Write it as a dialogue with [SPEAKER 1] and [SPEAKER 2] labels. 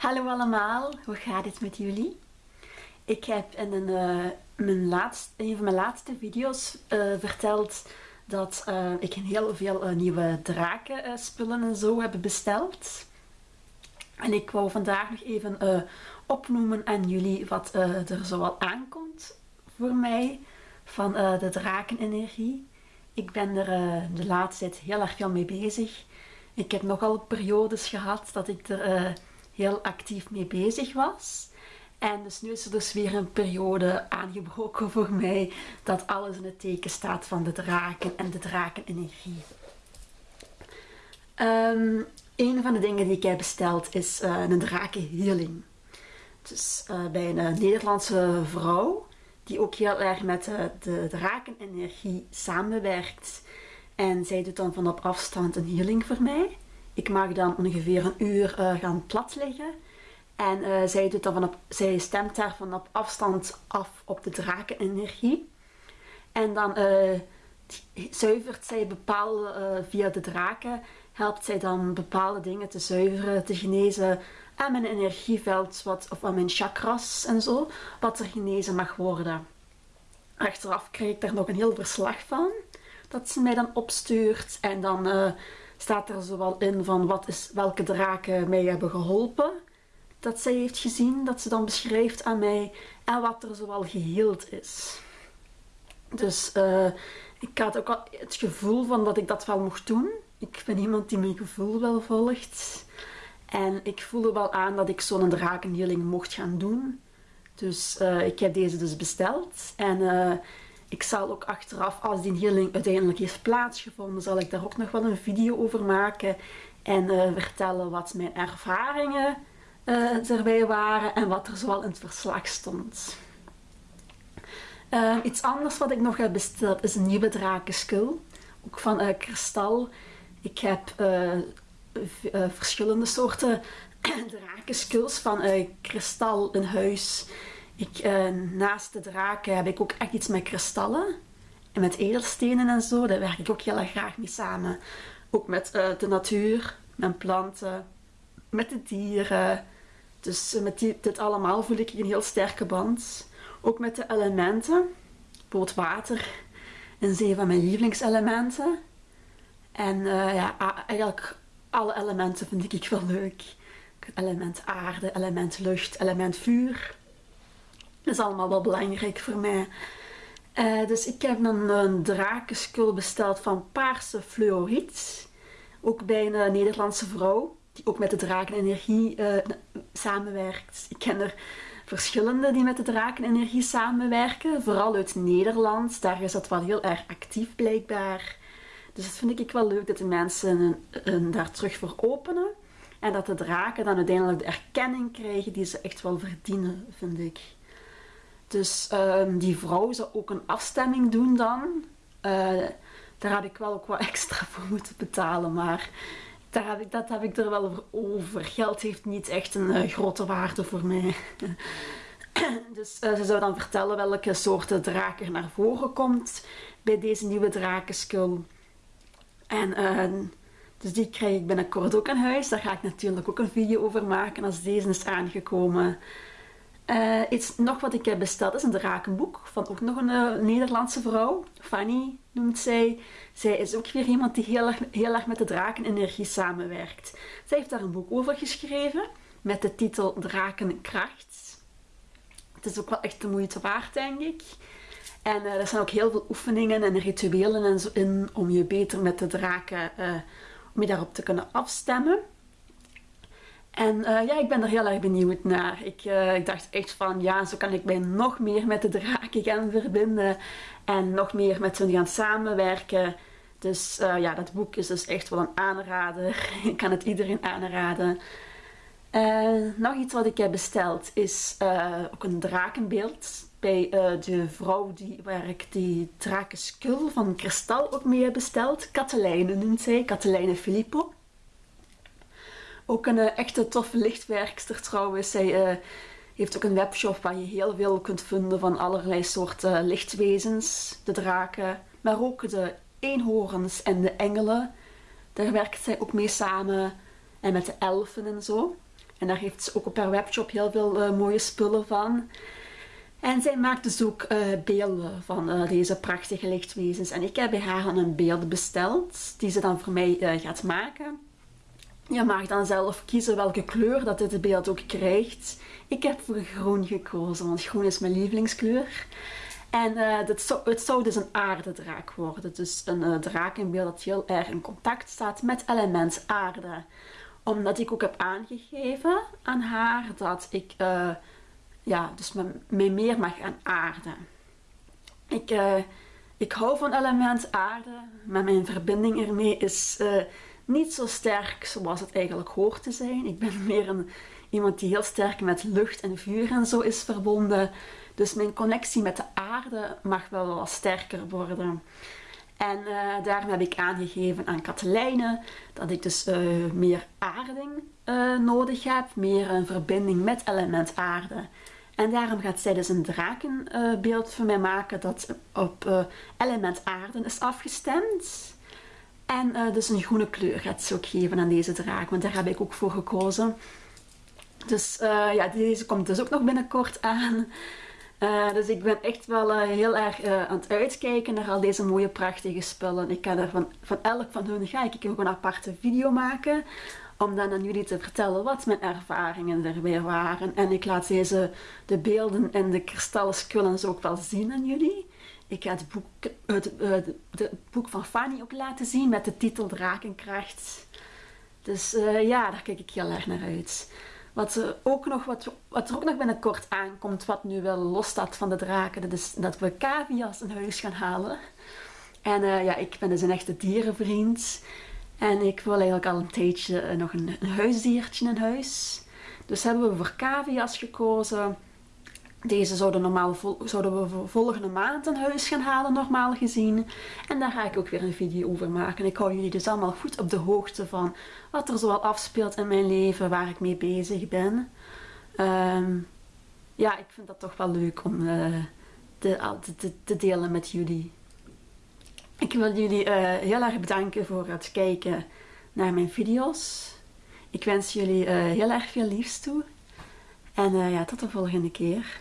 [SPEAKER 1] Hallo allemaal, hoe gaat het met jullie? Ik heb in een, uh, mijn van mijn laatste video's uh, verteld dat uh, ik heel veel nieuwe draken spullen en zo heb besteld. En ik wou vandaag nog even opnoemen aan jullie wat er zoal aankomt voor mij van de drakenenergie. Ik ben er de laatste tijd heel erg veel mee bezig. Ik heb nogal periodes gehad dat ik er heel actief mee bezig was. En dus nu is er dus weer een periode aangebroken voor mij dat alles in het teken staat van de draken en de drakenenergie. Um, een van de dingen die ik heb besteld is uh, een drakenhealing. Dus uh, bij een uh, Nederlandse vrouw die ook heel erg met de drakenenergie samenwerkt. En zij doet dan van op afstand een healing voor mij. Ik mag dan ongeveer een uur uh, gaan plat liggen. En uh, zij, doet dan vanop, zij stemt daar van op afstand af op de drakenenergie. En dan uh, zuivert zij bepaalde, via de draken, helpt zij dan bepaalde dingen te zuiveren, te genezen aan mijn energieveld wat, of aan mijn chakras en zo, wat er genezen mag worden. Achteraf krijg ik daar nog een heel verslag van, dat ze mij dan opstuurt en dan staat er zowel in van wat is, welke draken mij hebben geholpen. Dat zij heeft gezien, dat ze dan beschrijft aan mij en wat er zowel geheeld is. Dus uh, ik had ook al het gevoel van dat ik dat wel mocht doen. Ik ben iemand die mijn gevoel wel volgt. En ik voelde wel aan dat ik zo'n drakenhealing mocht gaan doen. Dus uh, ik heb deze dus besteld. En uh, ik zal ook achteraf, als die healing uiteindelijk heeft plaatsgevonden, zal ik daar ook nog wel een video over maken. En uh, vertellen wat mijn ervaringen uh, erbij waren en wat er zoal in het verslag stond. Uh, iets anders wat ik nog heb besteld is een nieuwe drakenskul. Ook van kristal. Ik heb verschillende soorten drakenskulls van kristal in huis. Ik, uh, naast de draken heb ik ook echt iets met kristallen. En met edelstenen en zo. Daar werk ik ook heel erg graag mee samen. Ook met uh, de natuur, met planten, met de dieren. Dus uh, met dit allemaal voel ik een heel sterke band. Ook met de elementen. Bijvoorbeeld water. Een zee van mijn lievelingselementen. En ja, eigenlijk alle elementen vind ik wel leuk. Element aarde, element lucht, element vuur. Dat is allemaal wel belangrijk voor mij. Uh, dus ik heb een, een besteld van paarse fluoriet. Ook bij een uh, Nederlandse vrouw, die ook met de drakenenergie uh, samenwerkt. Ik ken er verschillende die met de drakenenergie samenwerken. Vooral uit Nederland, daar is dat wel heel erg actief blijkbaar. Dus dat vind ik wel leuk dat de mensen een, daar terug voor openen. En dat de draken dan uiteindelijk de erkenning krijgen die ze echt wel verdienen, vind ik. Dus um, die vrouw zou ook een afstemming doen dan. Uh, daar had ik wel ook wat extra voor moeten betalen, maar daar heb ik, dat heb ik er wel over. Geld heeft niet echt een uh, grote waarde voor mij. dus uh, ze zou dan vertellen welke soorten draken er naar voren komt bij deze nieuwe drakenskul. En dus die krijg ik binnenkort ook in huis. Daar ga ik natuurlijk ook een video over maken als deze is aangekomen. Uh, iets nog wat ik heb besteld is een drakenboek van ook nog een uh, Nederlandse vrouw. Fanny noemt zij. Zij is ook weer iemand die heel erg, met de drakenenergie samenwerkt. Zij heeft daar een boek over geschreven met de titel Drakenkracht. Het is ook wel echt de moeite waard, denk ik. En uh, er zijn ook heel veel oefeningen en rituelen en zo in om je beter met de draken, om je daarop te kunnen afstemmen. En uh, ja, ik ben er heel erg benieuwd naar. Ik, uh, ik dacht echt van, ja, zo kan ik mij nog meer met de draken gaan verbinden. En nog meer met ze gaan samenwerken. Dus uh, ja, dat boek is dus echt wel een aanrader. ik kan het iedereen aanraden. nog iets wat ik heb besteld is ook een drakenbeeld. Bij de vrouw die, waar ik die drakenskul van kristal ook mee heb besteld. Katelijne noemt zij, Katelijne Filippo. Ook een uh, echte toffe lichtwerkster trouwens. Zij uh, heeft ook een webshop waar je heel veel kunt vinden van allerlei soorten lichtwezens. De draken, maar ook de eenhoorns en de engelen. Daar werkt zij ook mee samen. En met de elfen en zo. En daar heeft ze ook op haar webshop heel veel mooie spullen van. En zij maakt dus ook beelden van deze prachtige lichtwezens. En ik heb bij haar een beeld besteld, die ze dan voor mij gaat maken. Je mag dan zelf kiezen welke kleur dat dit beeld ook krijgt. Ik heb voor groen gekozen, want groen is mijn lievelingskleur. En uh, het zou dus een aardedraak worden. Dus een uh, draak in beeld dat heel erg in contact staat met element aarde. Omdat ik ook heb aangegeven aan haar dat ik uh, ja, dus me, me, meer mag gaan aarden. Ik, ik hou van element aarde, maar mijn verbinding ermee is niet zo sterk zoals het eigenlijk hoort te zijn. Ik ben meer een, iemand die heel sterk met lucht en vuur en zo is verbonden. Dus mijn connectie met de aarde mag wel wat sterker worden. En uh, daarom heb ik aangegeven aan Katelijne dat ik dus uh, meer aarding uh, nodig heb, meer een verbinding met element aarde. En daarom gaat zij dus een drakenbeeld voor mij maken dat op element aarde is afgestemd. En uh, dus een groene kleur gaat ze ook geven aan deze draak, want daar heb ik ook voor gekozen. Dus uh, ja, deze komt dus ook nog binnenkort aan. Uh, dus ik ben echt wel heel erg aan het uitkijken naar al deze mooie prachtige spullen. Ik ga er van, van elk van hun ga ik een aparte video maken. Om dan aan jullie te vertellen wat mijn ervaringen er weer waren. En ik laat deze, de beelden en de kristallen skullen ook wel zien aan jullie. Ik ga het boek, het, het, boek van Fanny ook laten zien met de titel Drakenkracht. Dus uh, ja, daar kijk ik heel erg naar uit. Wat er, ook nog, wat, wat er ook nog binnenkort aankomt, wat nu wel los staat van de draken, dat is dat we cavia's in huis gaan halen. En uh, ja, ik ben dus een echte dierenvriend. En ik wil eigenlijk al een tijdje nog een, een, huisdiertje in huis. Dus hebben we voor cavia's gekozen. Deze zouden, normaal zouden we volgende maand een huis gaan halen, normaal gezien. En daar ga ik ook weer een video over maken. Ik hou jullie dus allemaal goed op de hoogte van wat er zoal afspeelt in mijn leven, waar ik mee bezig ben. Um, ja, ik vind dat toch wel leuk om uh, te, te, delen met jullie. Ik wil jullie uh, heel erg bedanken voor het kijken naar mijn video's. Ik wens jullie uh, heel erg veel liefs toe. En ja, tot de volgende keer.